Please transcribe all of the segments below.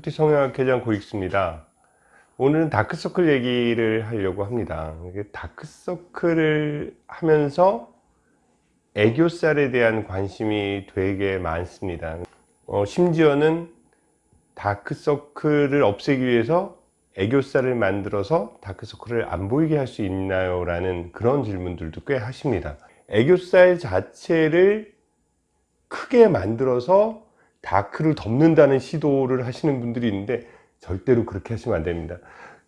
뷰티 성형학회장 고익수입니다. 오늘은 다크서클 얘기를 하려고 합니다. 다크서클을 하면서 애교살에 대한 관심이 되게 많습니다. 어, 심지어는 다크서클을 없애기 위해서 애교살을 만들어서 다크서클을 안 보이게 할 수 있나요? 라는 그런 질문들도 꽤 하십니다. 애교살 자체를 크게 만들어서 다크를 덮는다는 시도를 하시는 분들이 있는데 절대로 그렇게 하시면 안 됩니다.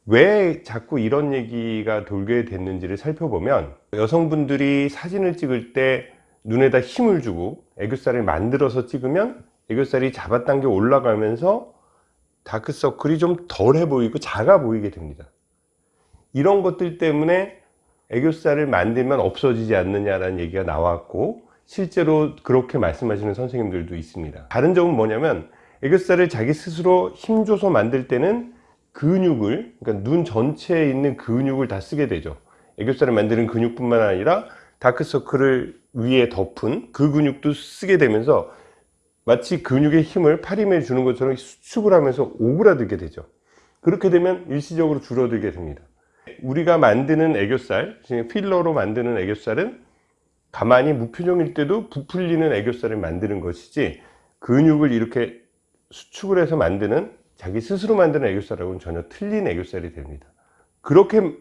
왜 자꾸 이런 얘기가 돌게 됐는지를 살펴보면 여성분들이 사진을 찍을 때 눈에다 힘을 주고 애교살을 만들어서 찍으면 애교살이 잡아당겨 올라가면서 다크서클이 좀 덜해 보이고 작아 보이게 됩니다. 이런 것들 때문에 애교살을 만들면 없어지지 않느냐라는 얘기가 나왔고 실제로 그렇게 말씀하시는 선생님들도 있습니다. 다른 점은 뭐냐면 애교살을 자기 스스로 힘줘서 만들 때는 근육을 그러니까 눈 전체에 있는 근육을 다 쓰게 되죠. 애교살을 만드는 근육뿐만 아니라 다크서클을 위에 덮은 그 근육도 쓰게 되면서 마치 근육의 힘을 팔힘에 주는 것처럼 수축을 하면서 오그라들게 되죠. 그렇게 되면 일시적으로 줄어들게 됩니다. 우리가 만드는 애교살 필러로 만드는 애교살은 가만히 무표정일 때도 부풀리는 애교살을 만드는 것이지 근육을 이렇게 수축을 해서 만드는 자기 스스로 만드는 애교살하고는 전혀 틀린 애교살이 됩니다. 그렇게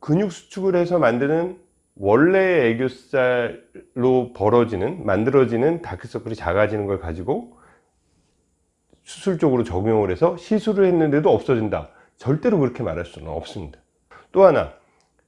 근육 수축을 해서 만드는 원래의 애교살로 벌어지는 만들어지는 다크서클이 작아지는 걸 가지고 수술적으로 적용을 해서 시술을 했는데도 없어진다. 절대로 그렇게 말할 수는 없습니다. 또 하나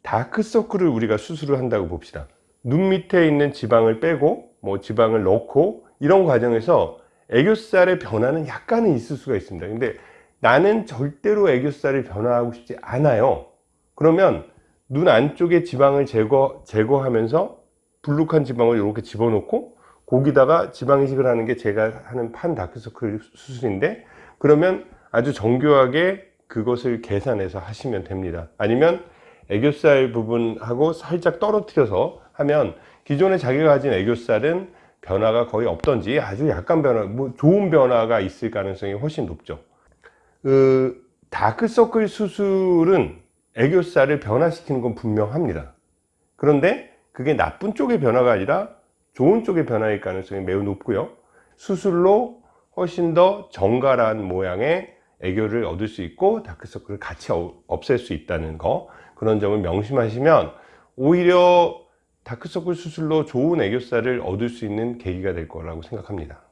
다크서클을 우리가 수술을 한다고 봅시다 눈 밑에 있는 지방을 빼고 뭐 지방을 넣고 이런 과정에서 애교살의 변화는 약간은 있을 수가 있습니다. 근데 나는 절대로 애교살을 변화하고 싶지 않아요. 그러면 눈 안쪽에 지방을 제거, 제거하면서 불룩한 지방을 이렇게 집어넣고 거기다가 지방 이식을 하는 게 제가 하는 판 다크서클 수술인데 그러면 아주 정교하게 그것을 계산해서 하시면 됩니다. 아니면 애교살 부분하고 살짝 떨어뜨려서 하면 기존에 자기가 가진 애교살은 변화가 거의 없던지 아주 약간 변화, 뭐 좋은 변화가 있을 가능성이 훨씬 높죠. 그 다크서클 수술은 애교살을 변화시키는 건 분명합니다. 그런데 그게 나쁜 쪽의 변화가 아니라 좋은 쪽의 변화일 가능성이 매우 높고요. 수술로 훨씬 더 정갈한 모양의 애교를 얻을 수 있고 다크서클을 같이 없앨 수 있다는 거 그런 점을 명심하시면 오히려 다크서클 수술로 좋은 애교살을 얻을 수 있는 계기가 될 거라고 생각합니다